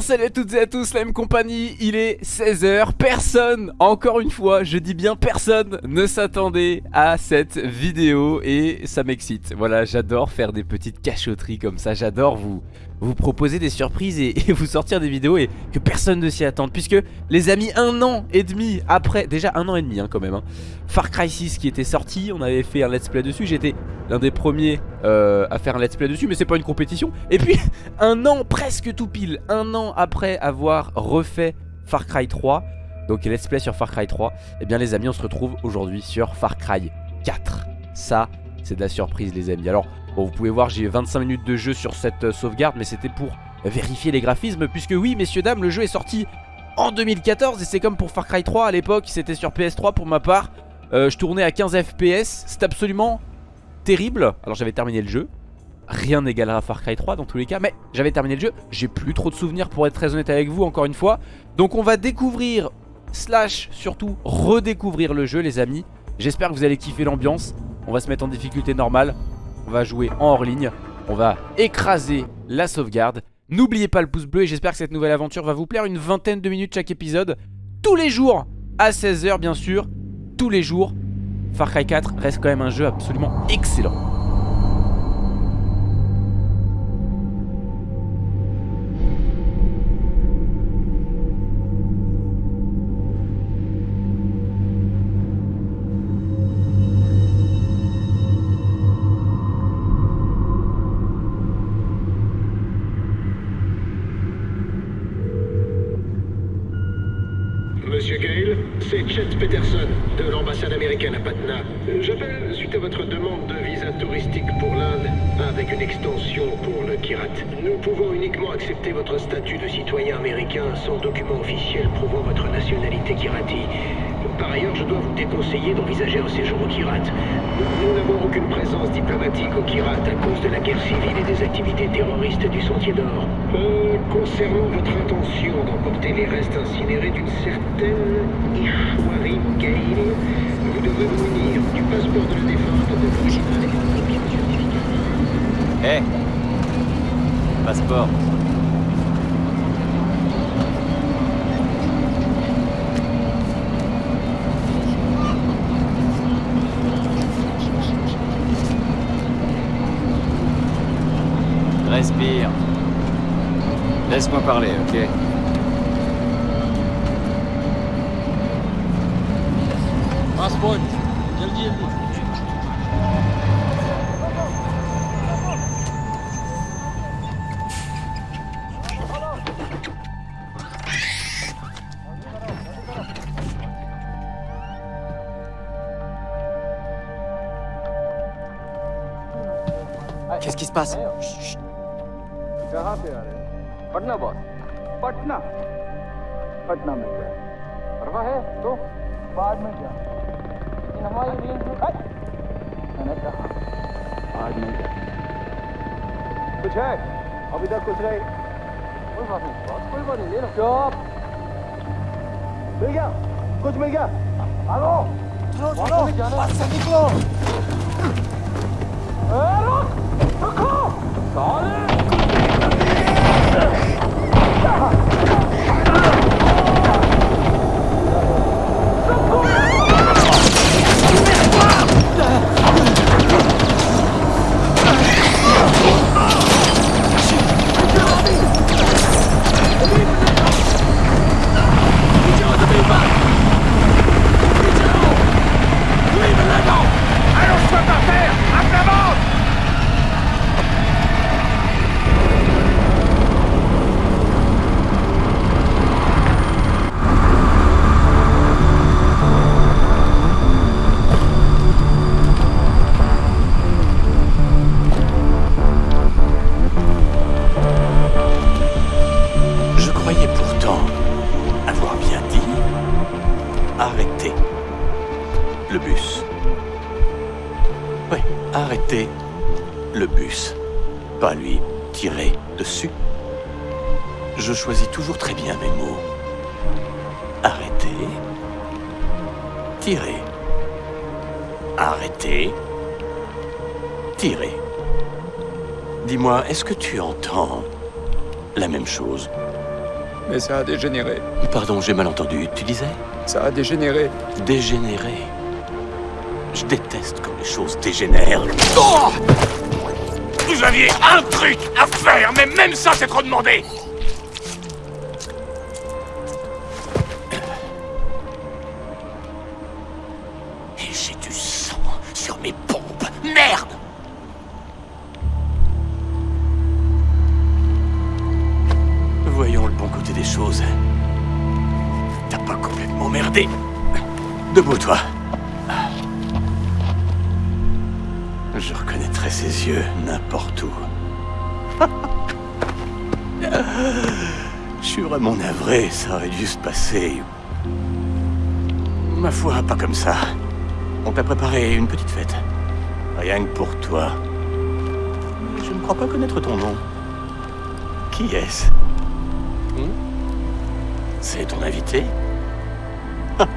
salut à toutes et à tous, la même compagnie, il est 16h, personne, encore une fois, je dis bien personne, ne s'attendait à cette vidéo et ça m'excite. Voilà, j'adore faire des petites cachotteries comme ça, j'adore vous, vous proposer des surprises et, vous sortir des vidéos et que personne ne s'y attende. Puisque les amis un an et demi après, déjà un an et demi hein, quand même hein, Far Cry 6 qui était sorti, on avait fait un let's play dessus, j'étais l'un des premiers euh, à faire un let's play dessus mais c'est pas une compétition. Et puis un an presque tout pile, un an après avoir refait Far Cry 3 donc let's play sur Far Cry 3 et eh bien les amis on se retrouve aujourd'hui sur Far Cry 4 ça c'est de la surprise les amis. Alors Bon vous pouvez voir j'ai 25 minutes de jeu sur cette euh, sauvegarde mais c'était pour vérifier les graphismes Puisque oui messieurs dames le jeu est sorti en 2014 Et c'est comme pour Far Cry 3 à l'époque c'était sur PS3 pour ma part. Euh, Je tournais à 15 FPS c'est absolument terrible. Alors j'avais terminé le jeu. Rien n'égalera Far Cry 3 dans tous les cas Mais j'avais terminé le jeu. J'ai plus trop de souvenirs pour être très honnête avec vous encore une fois. Donc on va découvrir Slash surtout redécouvrir le jeu les amis. J'espère que vous allez kiffer l'ambiance. On va se mettre en difficulté normale on va jouer en hors ligne. On va écraser la sauvegarde. N'oubliez pas le pouce bleu et j'espère que cette nouvelle aventure va vous plaire. Une vingtaine de minutes chaque épisode. Tous les jours à 16h bien sûr. Tous les jours. Far Cry 4 reste quand même un jeu absolument excellent. Votre demande de visa touristique pour l'Inde, avec une extension pour le Kirat. Nous pouvons uniquement accepter votre statut de citoyen américain sans document officiel prouvant votre nationalité Kirati. Par ailleurs, je dois vous déconseiller d'envisager un séjour au Kirat. Nous n'avons aucune présence diplomatique au Kirat à cause de la guerre civile et des activités terroristes du Sentier d'Or. Euh, concernant votre intention d'emporter les restes incinérés d'une certaine Ishwari Gail, certificat. Hé Passeport Respire. Laisse-moi parler, ok? Passport, जल्दी जल्दी। Qu'est-ce qui se passe कहाँ पे आ रहे हैं। पटना बॉस पटना। पटना में क्या? परवा है तो बाद में क्या? हमारी मैंने कहा में क्या कुछ है अभी तक कुछ नहीं कोई बात नहीं बॉस कोई बात नहीं ले लो चुप मिल गया कुछ मिल गया हेलो निकलो रुको साले tirer, arrêter, tirer. Dis-moi, est-ce que tu entends la même chose? Mais ça a dégénéré. Pardon, j'ai mal entendu. Tu disais? Ça a dégénéré. Dégénéré. Je déteste quand les choses dégénèrent. Oh Vous aviez un truc à faire, mais même ça, c'est trop demandé Ma foi, pas comme ça. On t'a préparé une petite fête. Rien que pour toi. Je ne crois pas connaître ton nom. Qui est-ce? Hmm? C'est ton invité? Ah.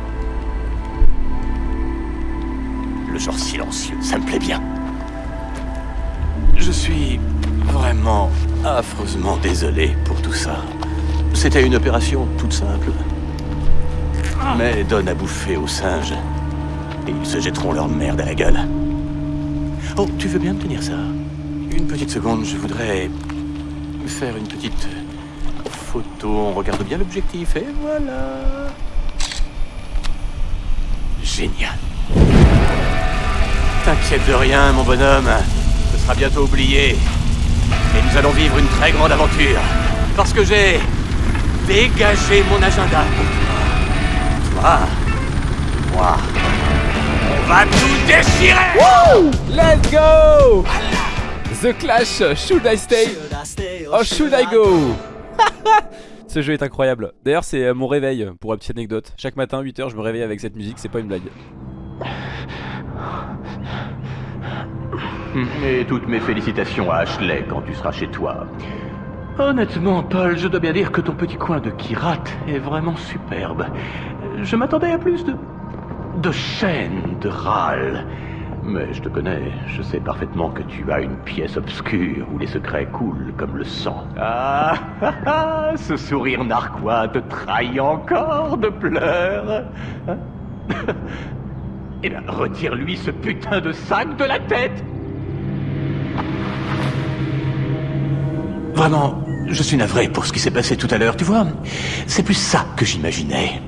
Le genre silencieux, ça me plaît bien. Je suis vraiment affreusement désolé pour tout ça. C'était une opération toute simple. Mais donne à bouffer aux singes. Et ils se jetteront leur merde à la gueule. Oh, tu veux bien me tenir ça? Une petite seconde, je voudrais faire une petite photo. On regarde bien l'objectif et voilà. Génial. T'inquiète de rien, mon bonhomme. Ce sera bientôt oublié. Et nous allons vivre une très grande aventure. Parce que j'ai dégagé mon agenda. Toi, moi, on va tout déchirer Wouh Let's go The Clash, Should I Stay? Oh Should I Go? Ce jeu est incroyable. D'ailleurs c'est euh, mon réveil pour une petite anecdote. Chaque matin 8h je me réveille avec cette musique, c'est pas une blague. Et toutes mes félicitations à Ashley quand tu seras chez toi. Honnêtement, Paul, je dois bien dire que ton petit coin de Kirat est vraiment superbe. Je m'attendais à plus de. de chaînes, de râles. Mais je te connais, je sais parfaitement que tu as une pièce obscure où les secrets coulent comme le sang. Ah, ah, ah, ce sourire narquois te trahit encore de pleurs. Eh bien, retire-lui ce putain de sac de la tête Vraiment, je suis navré pour ce qui s'est passé tout à l'heure, tu vois. C'est plus ça que j'imaginais.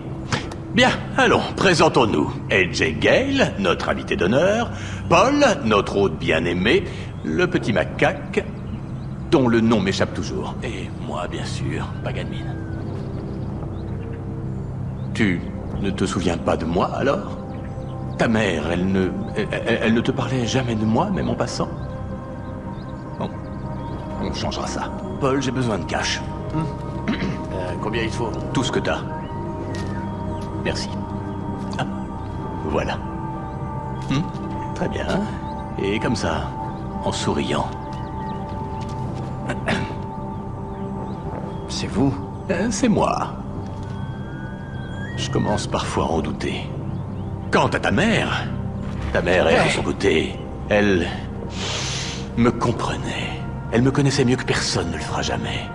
Bien, allons, présentons-nous. AJ Gale, notre invité d'honneur, Paul, notre hôte bien-aimé, le petit macaque, dont le nom m'échappe toujours, et moi, bien sûr, Paganmin. Tu ne te souviens pas de moi, alors? Ta mère, elle ne... Elle, ne te parlait jamais de moi, même en passant? Bon, on changera ça. Paul, j'ai besoin de cash. Euh, combien il faut? Tout ce que t'as. Merci. Ah, voilà. Hmm, Très bien. Et comme ça, en souriant. C'est vous? Euh, C'est moi. Je commence parfois à en douter. Quant à ta mère, ta mère, elle, de son côté, elle me comprenait. Elle me connaissait mieux que personne ne le fera jamais.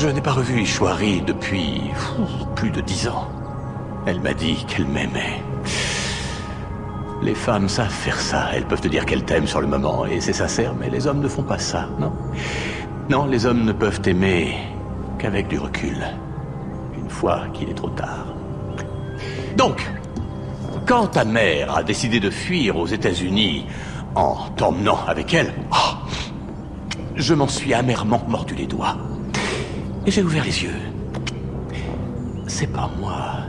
Je n'ai pas revu Ishwari depuis plus de dix ans. Elle m'a dit qu'elle m'aimait. Les femmes savent faire ça. Elles peuvent te dire qu'elles t'aiment sur le moment, et c'est sincère, mais les hommes ne font pas ça, non? Non, les hommes ne peuvent aimer qu'avec du recul. Une fois qu'il est trop tard. Donc, quand ta mère a décidé de fuir aux États-Unis en t'emmenant avec elle, ah, je m'en suis amèrement mordu les doigts. Et j'ai ouvert les yeux. C'est pas moi.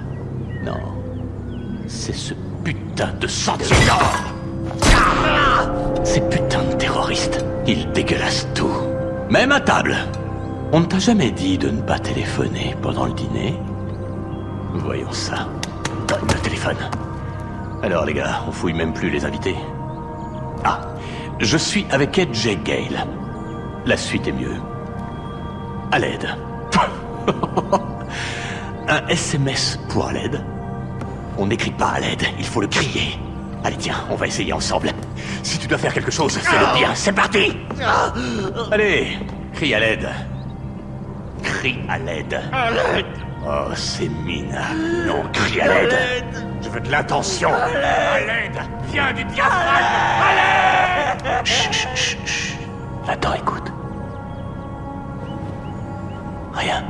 Non. C'est ce putain de sentinelle. Ces putains de terroristes. Ils dégueulassent tout. Même à table. On ne t'a jamais dit de ne pas téléphoner pendant le dîner Voyons ça. Le téléphone. Alors les gars, on fouille même plus les invités. Ah, je suis avec Ed J. Gale. La suite est mieux. À l'aide. Un SMS pour à l'aide. On n'écrit pas à l'aide, il faut le crier. Allez, tiens, on va essayer ensemble. Si tu dois faire quelque chose, fais-le bien. C'est parti Allez, crie à l'aide. Crie à l'aide. Oh, c'est mine. Non, crie à l'aide. Je veux de l'attention. À l'aide. Viens du diaphragme. À l'aide Chut, chut, chut, chut. Attends, écoute. Rien.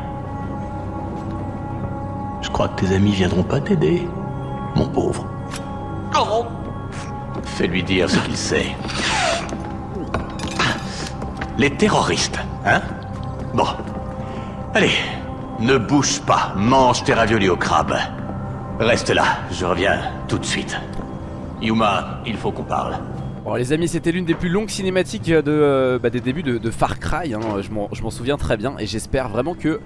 Je crois que tes amis viendront pas t'aider, mon pauvre. Fais-lui dire ce qu'il sait. Les terroristes, hein? Bon. Allez, ne bouge pas, mange tes raviolis au crabe. Reste là, je reviens tout de suite. Yuma, il faut qu'on parle. Bon les amis c'était l'une des plus longues cinématiques de, euh, bah, des débuts de, Far Cry hein. Je m'en- souviens très bien et j'espère vraiment que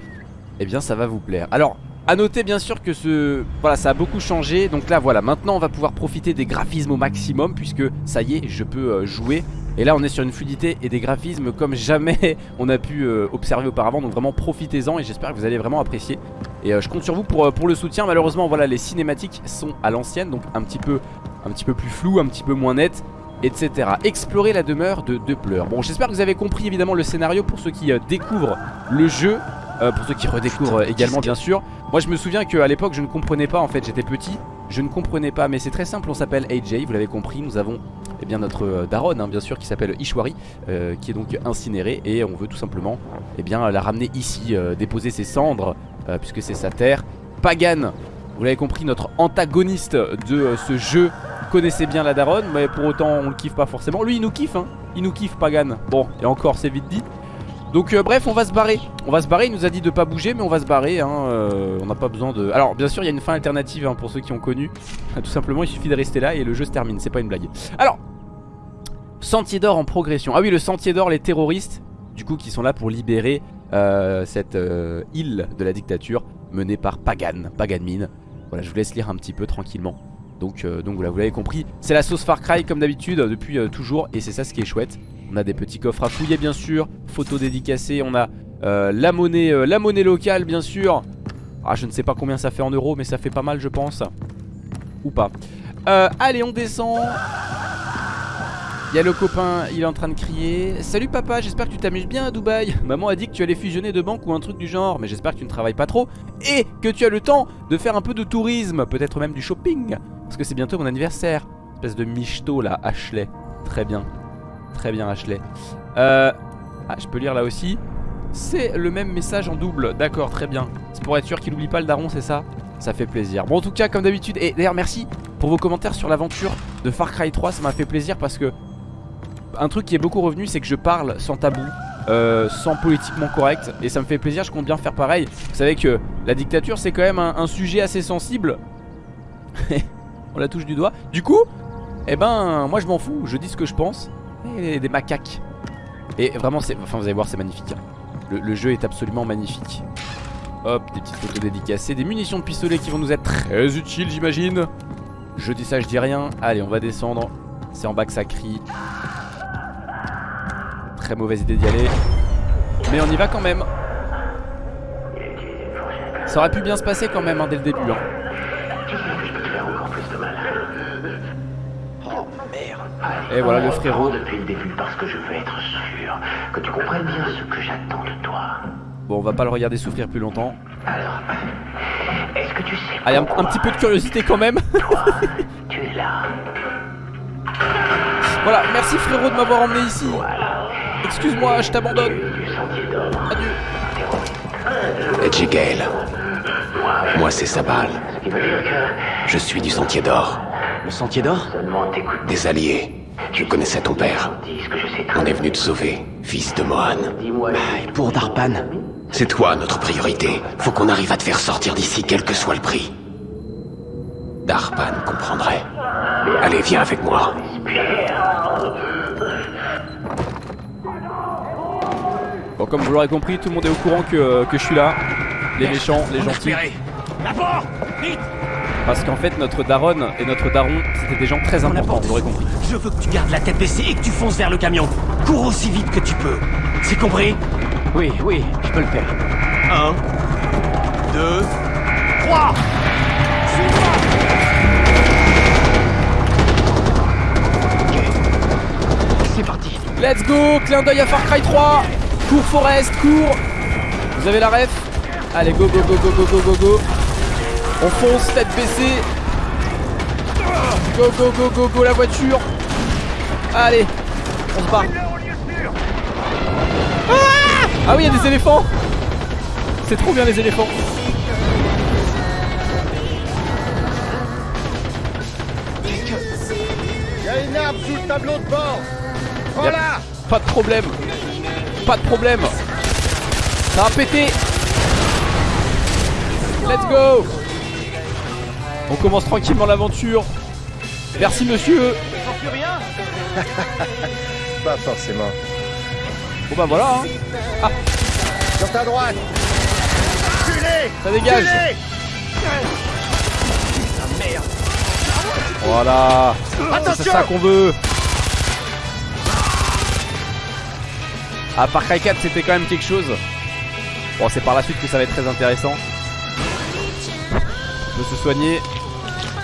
Eh bien ça va vous plaire. Alors à noter bien sûr que ce voilà ça a beaucoup changé. Donc là voilà maintenant on va pouvoir profiter des graphismes au maximum Puisque ça y est je peux euh, jouer. Et là on est sur une fluidité et des graphismes comme jamais on a pu euh, observer auparavant. Donc vraiment profitez-en et j'espère que vous allez vraiment apprécier. Et euh, je compte sur vous pour, euh, pour le soutien. Malheureusement voilà les cinématiques sont à l'ancienne Donc un petit peu un petit peu plus flou, un petit peu moins net etc. Explorer la demeure de deux pleurs. Bon, j'espère que vous avez compris évidemment le scénario pour ceux qui euh, découvrent le jeu, euh, pour ceux qui redécouvrent euh, également bien sûr. Moi je me souviens qu'à l'époque je ne comprenais pas en fait, j'étais petit, je ne comprenais pas, mais c'est très simple, on s'appelle AJ, vous l'avez compris, nous avons eh bien notre euh, daronne hein, bien sûr qui s'appelle Ishwari, euh, qui est donc incinérée et on veut tout simplement eh bien la ramener ici, déposer ses cendres, puisque c'est sa terre. Pagan, vous l'avez compris, notre antagoniste de ce jeu connaissez bien la daronne, mais pour autant on le kiffe pas forcément. Lui il nous kiffe, hein. Il nous kiffe, Pagan. Bon, et encore, c'est vite dit. Donc euh, bref, on va se barrer. On va se barrer, il nous a dit de pas bouger, mais on va se barrer. Hein. euh, on n'a pas besoin de... Alors bien sûr, il y a une fin alternative hein, pour ceux qui ont connu. Tout simplement, il suffit de rester là et le jeu se termine, c'est pas une blague. Alors, Sentier d'or en progression. Ah oui, le Sentier d'or, les terroristes, du coup, qui sont là pour libérer euh, cette île de la dictature menée par Pagan, Pagan Mine. Voilà, je vous laisse lire un petit peu tranquillement. Donc, euh, donc voilà, vous l'avez compris, c'est la sauce Far Cry comme d'habitude depuis euh, toujours et c'est ça ce qui est chouette. On a des petits coffres à fouiller bien sûr, photos dédicacées, on a euh, la, monnaie, locale bien sûr. Ah je ne sais pas combien ça fait en euros mais ça fait pas mal je pense. Ou pas. Allez on descend. Il y a le copain, il est en train de crier Salut papa, j'espère que tu t'amuses bien à Dubaï Maman a dit que tu allais fusionner de banques ou un truc du genre Mais j'espère que tu ne travailles pas trop Et que tu as le temps de faire un peu de tourisme Peut-être même du shopping Parce que c'est bientôt mon anniversaire. Espèce de michto là, Ashley. Très bien, très bien Ashley. Euh... Ah, je peux lire là aussi. C'est le même message en double. D'accord, très bien. C'est pour être sûr qu'il oublie pas le daron, c'est ça? Ça fait plaisir. Bon en tout cas, comme d'habitude Et d'ailleurs merci pour vos commentaires sur l'aventure de Far Cry 3 Ça m'a fait plaisir parce que un truc qui est beaucoup revenu c'est que je parle sans tabou euh, sans politiquement correct et ça me fait plaisir je compte bien faire pareil. Vous savez que la dictature c'est quand même un, un sujet assez sensible on la touche du doigt du coup eh ben moi je m'en fous je dis ce que je pense et des macaques et vraiment c'est enfin vous allez voir c'est magnifique hein. le, jeu est absolument magnifique hop des petites photos dédicacées des munitions de pistolet qui vont nous être très utiles j'imagine je dis ça je dis rien allez on va descendre c'est en bas que ça crie Très mauvaise idée d'y aller. Mais on y va quand même. Ça aurait pu bien se passer quand même hein, dès le début. hein. Et voilà le frérot. depuis le début parce que je veux être sûr que tu comprennes bien ce que j'attends de toi. Bon, on va pas le regarder souffrir plus longtemps. Alors, est-ce que tu sais Allez, un, un petit peu de curiosité quand même. toi, tu es là voilà, merci frérot de m'avoir emmené ici. Excuse-moi, je t'abandonne. Adieu. Edgy Gale. Moi, c'est Sabal. ce qui veut dire que Je suis du Sentier d'Or. Le sentier d'or. Des alliés. Je connaissais ton père. On est venu te sauver, fils de Mohan. Dis-moi. Et pour Darpan C'est toi notre priorité. Faut qu'on arrive à te faire sortir d'ici, quel que soit le prix. Darpan comprendrait. Allez, viens avec moi. Bon, comme vous l'aurez compris, tout le monde est au courant que, euh, que je suis là. Les méchants, les gentils. Parce qu'en fait, notre daronne et notre daron, c'était des gens très importants, vous l'aurez compris. Je veux que tu gardes la tête baissée et que tu fonces vers le camion. Cours aussi vite que tu peux. C'est compris? Oui, oui, je peux le faire. Un, deux, trois Suis-moi Ok. C'est parti. Let's go Clin d'œil à Far Cry 3 Cours Forest, cours Vous avez la ref? Allez, go, go, go, go, go, go, go, go on fonce tête baissée. Go go go go go la voiture. Allez On se barre. Ah, ah oui il y a des éléphants. C'est trop bien les éléphants. Il y a une arme sous le tableau de bord. Yep. Pas de problème. Pas de problème. Ça va péter Let's go On commence tranquillement l'aventure. Merci monsieur. Pas forcément. Bon bah voilà hein. Sur ta droite. Ça dégage. Voilà. C'est ça qu'on veut. À Far Cry 4 c'était quand même quelque chose. Bon c'est par la suite que ça va être très intéressant. On peut se soigner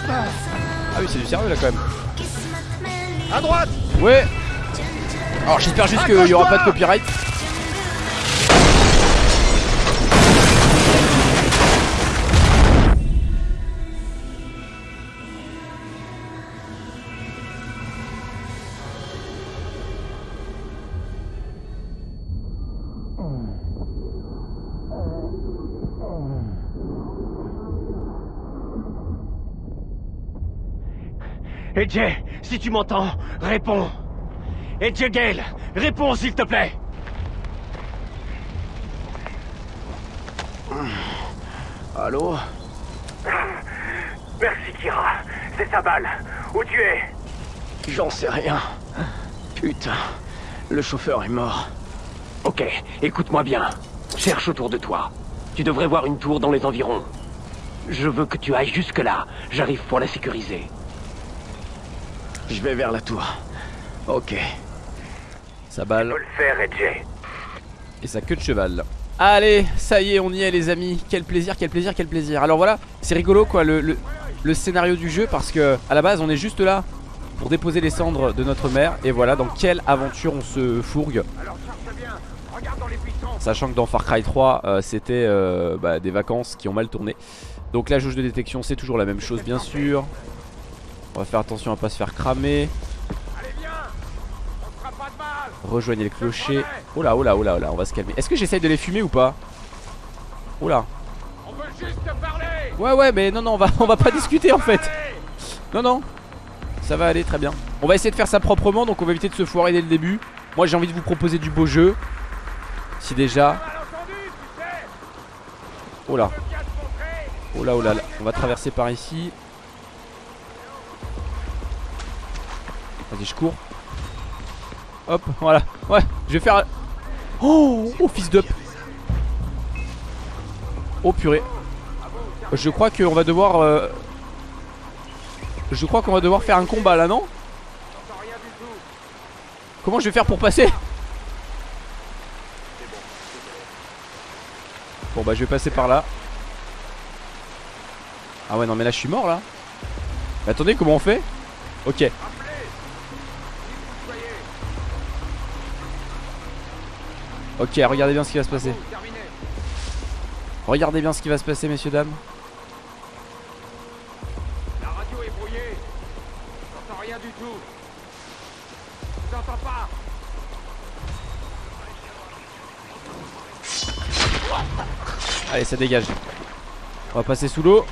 Ah oui c'est du sérieux là quand même. À droite. Ouais. Alors j'espère juste qu'il y aura pas de copyright AJ, si tu m'entends, réponds. AJ Gale, réponds s'il te plaît. Allô? Merci Kira, c'est sa balle. Où tu es? J'en sais rien. Putain, le chauffeur est mort. Ok, écoute-moi bien. Cherche autour de toi. Tu devrais voir une tour dans les environs. Je veux que tu ailles jusque-là. J'arrive pour la sécuriser. Je vais vers la tour. Ok. Sa balle le faire, AJ. et sa queue de cheval. Allez, ça y est, on y est les amis. Quel plaisir, quel plaisir, quel plaisir. Alors voilà, c'est rigolo quoi le, le- le scénario du jeu parce que à la base on est juste là pour déposer les cendres de notre mère et voilà dans quelle aventure on se fourgue. Sachant que dans Far Cry 3 euh, c'était euh, bah, des vacances qui ont mal tourné. Donc la jauge de détection c'est toujours la même chose bien sûr. On va faire attention à pas se faire cramer. Rejoignez le clocher. Oh là, oh là, oh là, on va se calmer. Est-ce que j'essaye de les fumer ou pas? Oh là. Ouais, ouais, mais non, non, on va, on va pas discuter en fait. Non, non. Ça va aller très bien. On va essayer de faire ça proprement, donc on va éviter de se foirer dès le début. Moi, j'ai envie de vous proposer du beau jeu. Si déjà. Oh là. Oh là, oh là. On va traverser par ici. Vas-y, je cours. Hop, voilà. Ouais, je vais faire. Oh, oh fils d'up. Oh purée. Je crois qu'on va devoir. euh, Je crois qu'on va devoir faire un combat là, non? Comment je vais faire pour passer? Bon bah je vais passer par là. Ah ouais non mais là je suis mort là. Mais attendez comment on fait? Ok. Ok, regardez bien ce qui va se passer. Regardez bien ce qui va se passer, messieurs, dames. La radio est brouillée. J'entends rien du tout. J'entends pas. Allez, ça dégage. On va passer sous l'eau.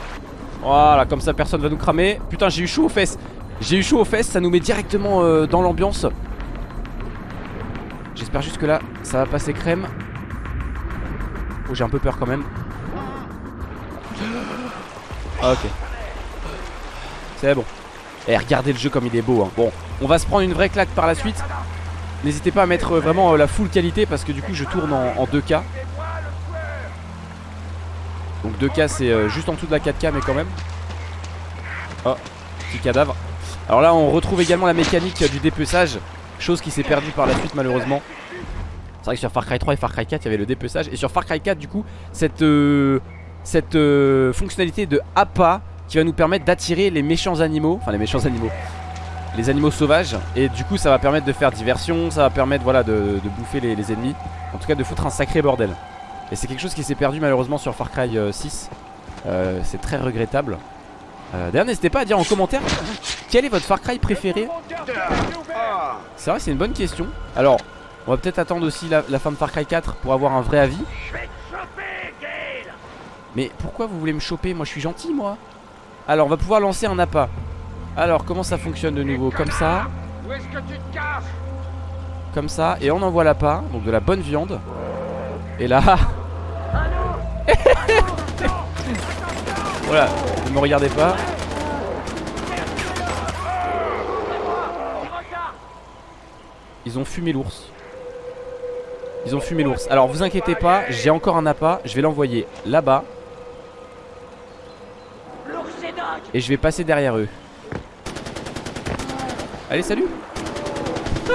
Voilà, comme ça personne va nous cramer. Putain, j'ai eu chaud aux fesses. J'ai eu chaud aux fesses, ça nous met directement euh, dans l'ambiance. J'espère juste que là, ça va passer crème. Oh, j'ai un peu peur quand même. Ah, ok. C'est bon. Et regardez le jeu comme il est beau. hein. Bon, on va se prendre une vraie claque par la suite. N'hésitez pas à mettre euh, vraiment euh, la full qualité parce que du coup, je tourne en, en 2K. Donc 2K c'est euh, juste en dessous de la 4K mais quand même Oh petit cadavre Alors là on retrouve également la mécanique du dépeçage Chose qui s'est perdue par la suite malheureusement. C'est vrai que sur Far Cry 3 et Far Cry 4 il y avait le dépeçage. Et sur Far Cry 4 du coup cette, euh, euh, fonctionnalité de APA Qui va nous permettre d'attirer les méchants animaux Enfin les méchants animaux les animaux sauvages. Et du coup ça va permettre de faire diversion, ça va permettre de, bouffer les, les ennemis, en tout cas de foutre un sacré bordel. Et c'est quelque chose qui s'est perdu malheureusement sur Far Cry 6 euh, C'est très regrettable euh, D'ailleurs n'hésitez pas à dire en commentaire Quel est votre Far Cry préféré. C'est vrai c'est une bonne question. Alors on va peut-être attendre aussi la, la, fin de Far Cry 4 Pour avoir un vrai avis. Mais pourquoi vous voulez me choper? Moi je suis gentil moi. Alors on va pouvoir lancer un appât. Alors comment ça fonctionne de nouveau? Comme ça. Comme ça. Et on envoie l'appât Donc de la bonne viande. Et là voilà, ne me regardez pas. Ils ont fumé l'ours. Ils ont fumé l'ours. Alors vous inquiétez pas, j'ai encore un appât. Je vais l'envoyer là-bas. Et je vais passer derrière eux. Allez, salut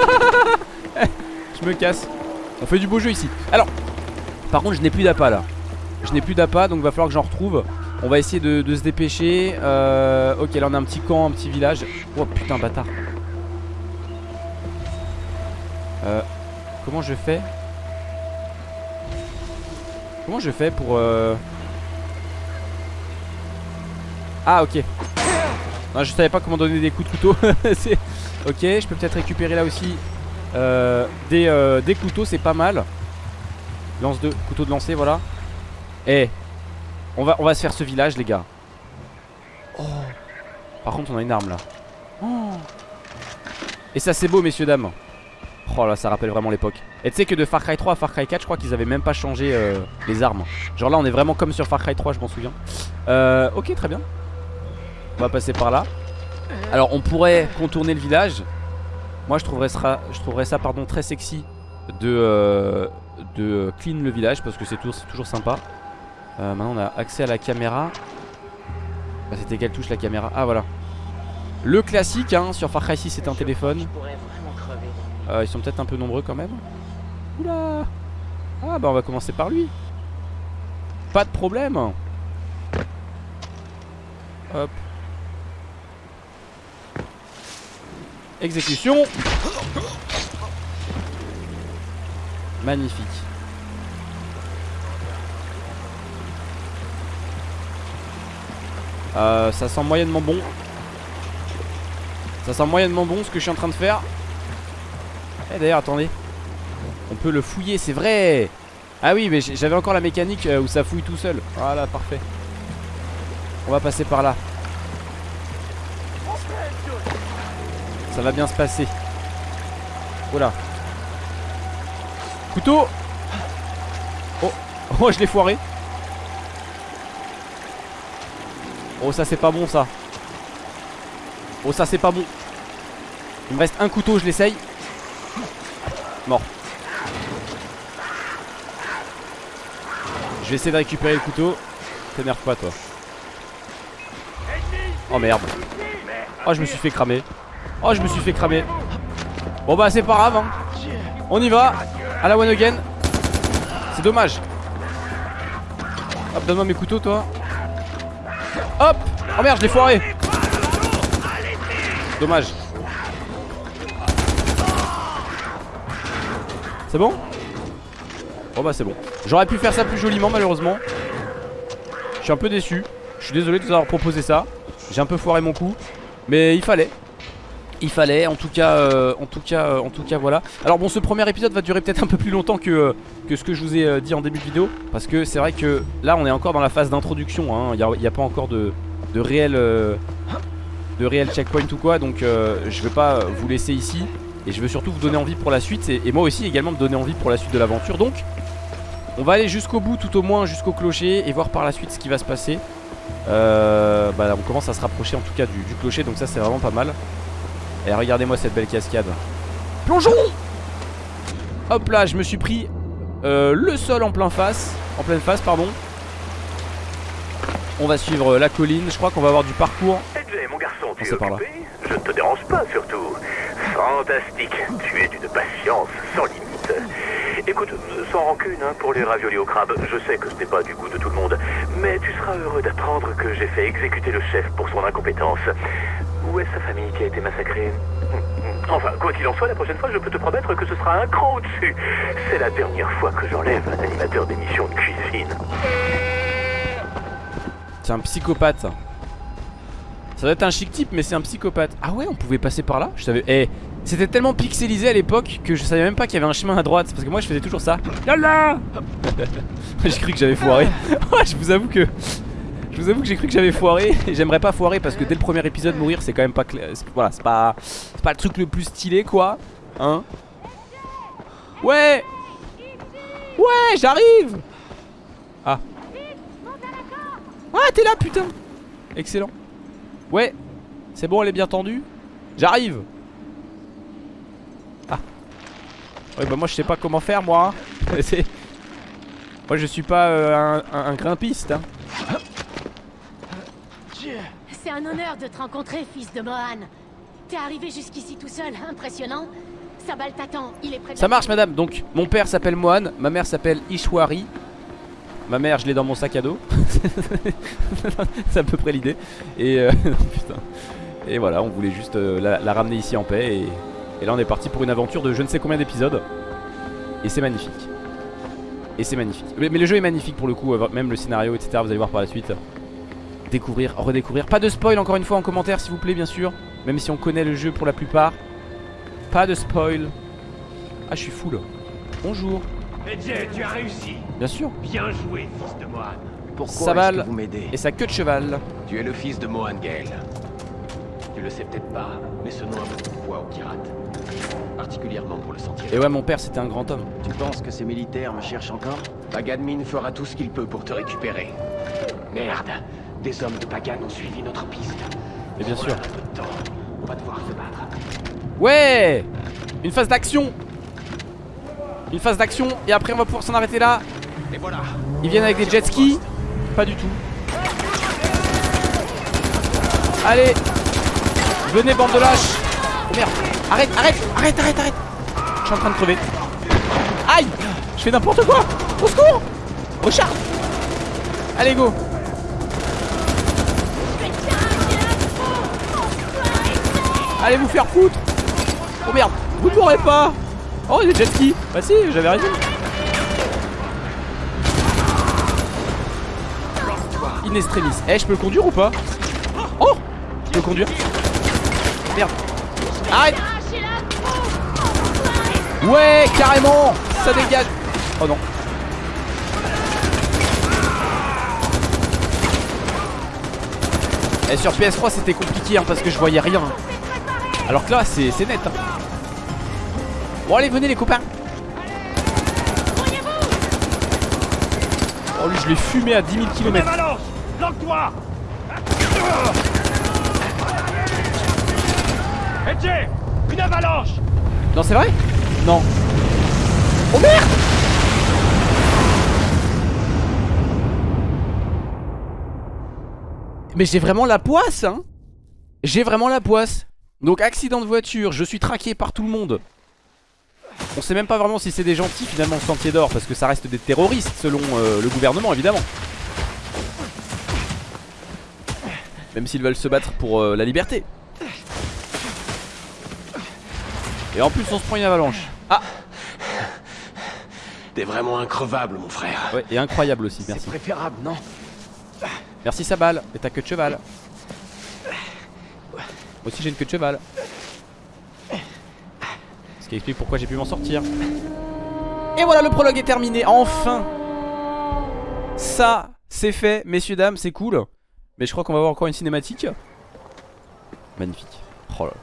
Je me casse. On fait du beau jeu ici. Alors, par contre, je n'ai plus d'appât là. Je n'ai plus d'appât donc va falloir que j'en retrouve On va essayer de, se dépêcher. Euh, Ok là on a un petit camp, un petit village. Oh putain bâtard. Euh, Comment je fais Comment je fais pour euh... Ah ok. Non, Je savais pas comment donner des coups de couteau. Ok je peux peut-être récupérer là aussi. Euh, des, euh, des couteaux c'est pas mal. Lance de couteau de lancer voilà. Eh on va, on va se faire ce village les gars. Oh. Par contre on a une arme là. Oh. Et ça c'est beau messieurs dames. Oh là ça rappelle vraiment l'époque. Et tu sais que de Far Cry 3 à Far Cry 4 je crois qu'ils avaient même pas changé euh, les armes. Genre là on est vraiment comme sur Far Cry 3 je m'en souviens. Euh, Ok très bien. On va passer par là. Alors on pourrait contourner le village. Moi je trouverais ça, je trouverais ça pardon, très sexy De, euh, de clean le village Parce que c'est toujours, toujours sympa euh, maintenant on a accès à la caméra. Bah, C'était quelle touche la caméra. Ah voilà. Le classique hein, sur Far Cry 6 c'est un téléphone. Euh, Ils sont peut-être un peu nombreux quand même. Oula. Ah bah on va commencer par lui. Pas de problème. Hop. Exécution. Magnifique Euh, ça sent moyennement bon. Ça sent moyennement bon ce que je suis en train de faire. Et eh, d'ailleurs, attendez. On peut le fouiller, c'est vrai. Ah oui, mais j'avais encore la mécanique euh, où ça fouille tout seul. Voilà, parfait. On va passer par là. Ça va bien se passer. Voilà. Couteau Oh, oh je l'ai foiré Oh ça c'est pas bon ça. Oh ça c'est pas bon. Il me reste un couteau je l'essaye. Mort. Je vais essayer de récupérer le couteau. T'énerve pas toi. Oh merde. Oh je me suis fait cramer. Oh je me suis fait cramer. Bon bah c'est pas grave hein. On y va. À la one again. C'est dommage. Hop donne-moi mes couteaux toi Hop Oh merde, je l'ai foiré. Dommage. C'est bon? Oh bah c'est bon. J'aurais pu faire ça plus joliment malheureusement. Je suis un peu déçu. Je suis désolé de vous avoir proposé ça. J'ai un peu foiré mon coup. Mais il fallait il fallait en tout cas euh, en tout cas euh, en tout cas voilà. Alors bon ce premier épisode va durer peut-être un peu plus longtemps que, euh, que ce que je vous ai dit en début de vidéo parce que c'est vrai que là on est encore dans la phase d'introduction hein. il n'y a, pas encore de, de réel de réel checkpoint ou quoi donc je vais pas vous laisser ici et je veux surtout vous donner envie pour la suite et, moi aussi également me donner envie pour la suite de l'aventure. Donc on va aller jusqu'au bout tout au moins jusqu'au clocher et voir par la suite ce qui va se passer. Bah, on commence à se rapprocher en tout cas du clocher donc ça c'est vraiment pas mal et regardez-moi cette belle cascade. Plongeons Hop là, je me suis pris euh, le sol en plein face. En pleine face, pardon. On va suivre la colline. Je crois qu'on va avoir du parcours. mon garçon, tu es par Je ne te dérange pas, surtout. Fantastique. Tu es d'une patience sans limite. Écoute, sans rancune hein, pour les raviolis au crabe, je sais que ce n'est pas du goût de tout le monde, mais tu seras heureux d'apprendre que j'ai fait exécuter le chef pour son incompétence. Où est sa famille qui a été massacrée Enfin, quoi qu'il en soit, la prochaine fois, je peux te promettre que ce sera un cran au-dessus. C'est la dernière fois que j'enlève un animateur d'émission de cuisine. C'est un psychopathe. Ça doit être un chic type, mais c'est un psychopathe. Ah ouais, on pouvait passer par là Je savais. Eh, c'était tellement pixelisé à l'époque que je savais même pas qu'il y avait un chemin à droite. Parce que moi, je faisais toujours ça. Là J'ai cru que j'avais foiré. je vous avoue que. Je vous avoue que j'ai cru que j'avais foiré et j'aimerais pas foirer parce que dès le premier épisode mourir c'est quand même pas clair. Voilà, c'est pas c'est pas le truc le plus stylé quoi, hein. Ouais. Ouais, j'arrive. Ah. Ah, t'es là putain. Excellent. Ouais. C'est bon, elle est bien tendue. J'arrive. Ah. Ouais, bah moi je sais pas comment faire moi. hein. Moi je suis pas euh, un grimpiste. Hein. C'est un honneur de te rencontrer, fils de Mohan. T'es arrivé jusqu'ici tout seul, impressionnant. Sabal t'attend, il est de Ça marche madame, donc mon père s'appelle Mohan, ma mère s'appelle Ishwari. Ma mère je l'ai dans mon sac à dos. C'est à peu près l'idée. Et euh, putain. Et voilà, on voulait juste euh, la, la ramener ici en paix. Et, et là on est parti pour une aventure de je ne sais combien d'épisodes. Et c'est magnifique. Et c'est magnifique. Mais, mais le jeu est magnifique pour le coup, euh, même le scénario etc Vous allez voir par la suite Découvrir, redécouvrir Pas de spoil encore une fois en commentaire s'il vous plaît bien sûr Même si on connaît le jeu pour la plupart Pas de spoil ah, je suis full. Bonjour. Edge, tu as réussi. Bien sûr. Bien joué, fils de Mohan. Pourquoi que vous m'aidez Et sa queue de cheval. Tu es le fils de Mohan Gale. Tu le sais peut-être pas, mais ce nom a beaucoup de poids aux pirates. Particulièrement pour le sentier. Et ouais, mon père c'était un grand homme. Tu penses que ces militaires me cherchent encore Paganmin fera tout ce qu'il peut pour te récupérer. Merde, des hommes de Pagan ont suivi notre piste. Et bien sûr. On va devoir se battre. Ouais Une phase d'action Une phase d'action et après on va pouvoir s'en arrêter là. Et voilà. Ils viennent avec des jet skis Pas du tout. Allez Venez bande de lâches Oh merde Arrête, arrête, arrête, arrête, arrête Je suis en train de crever. Aïe Je fais n'importe quoi Au secours Recharge Allez go Allez vous faire foutre. Oh merde Vous ne mourrez pas. Oh des jet skis Bah si j'avais raison. In extremis Eh je peux le conduire ou pas Oh Je peux le conduire. Merde. Arrête. Ouais carrément. Ça dégage. Oh non. Et sur PS3 c'était compliqué hein, parce que je voyais rien Alors que là c'est net hein. Bon allez venez les copains. Oh lui je l'ai fumé à 10 000 km Avalanche Lance-toi. Edge Une avalanche. Non c'est vrai? Non. Oh merde! Mais j'ai vraiment la poisse hein. J'ai vraiment la poisse Donc accident de voiture, je suis traqué par tout le monde. On sait même pas vraiment si c'est des gentils finalement Sentier d'Or Parce que ça reste des terroristes selon euh, le gouvernement évidemment. Même s'ils veulent se battre pour euh, la liberté. Et en plus on se prend une avalanche. Ah! T'es vraiment increvable, mon frère. Ouais et incroyable aussi merci. C'est préférable, non? Merci sa balle et ta queue de cheval Moi aussi j'ai une queue de cheval Ce qui explique pourquoi j'ai pu m'en sortir Et voilà le prologue est terminé Enfin Ça c'est fait messieurs dames c'est cool Mais je crois qu'on va avoir encore une cinématique Magnifique Oh là là.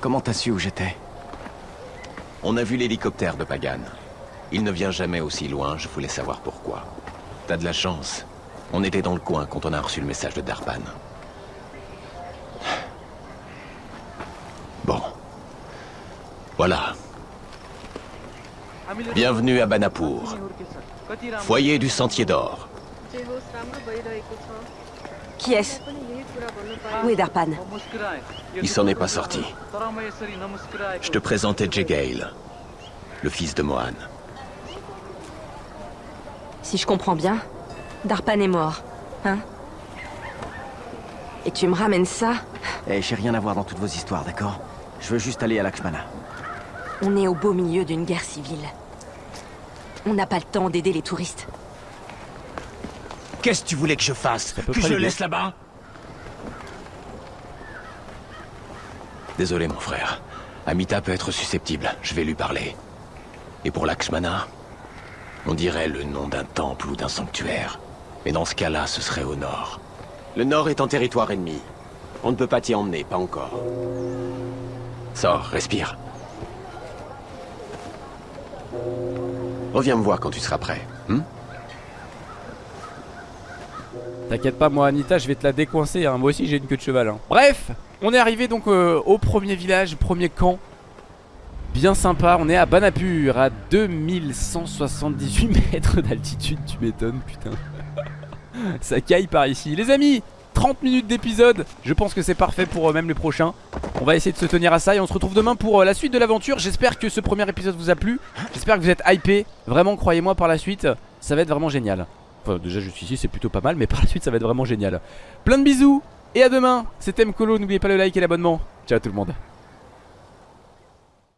Comment t'as su où j'étais? On a vu l'hélicoptère de Pagan. Il ne vient jamais aussi loin, je voulais savoir pourquoi. T'as de la chance. On était dans le coin quand on a reçu le message de Darpan. Voilà. Bienvenue à Banapur. Foyer du Sentier d'Or. Qui est-ce? Où est Darpan? Il s'en est pas sorti. Je te présentais Gale, le fils de Mohan. Si je comprends bien, Darpan est mort, hein? Et tu me ramènes ça? Eh, j'ai rien à voir dans toutes vos histoires, d'accord? Je veux juste aller à Lakshmana. On est au beau milieu d'une guerre civile. On n'a pas le temps d'aider les touristes. Qu'est-ce que tu voulais que je fasse Que je le laisse là-bas Désolé mon frère. Amita peut être susceptible, je vais lui parler. Et pour Lakshmana, on dirait le nom d'un temple ou d'un sanctuaire. Mais dans ce cas-là, ce serait au nord. Le nord est en territoire ennemi. On ne peut pas t'y emmener, pas encore. Sors, respire. Reviens me voir quand tu seras prêt. hmm? T'inquiète pas, moi Anita, je vais te la décoincer. hein. Moi aussi, j'ai une queue de cheval. hein. Bref, on est arrivé donc euh, au premier village, premier camp. Bien sympa, on est à Banapur, à 2178 mètres d'altitude, tu m'étonnes, putain. Ça caille par ici. Les amis, 30 minutes d'épisode, je pense que c'est parfait pour euh, même les prochains. On va essayer de se tenir à ça et on se retrouve demain pour euh, la suite de l'aventure. J'espère que ce premier épisode vous a plu. J'espère que vous êtes hypés. Vraiment, croyez-moi, par la suite, ça va être vraiment génial. Enfin, déjà, juste ici, c'est plutôt pas mal, mais par la suite, ça va être vraiment génial. Plein de bisous et à demain. C'était Mkolo, n'oubliez pas le like et l'abonnement. Ciao tout le monde.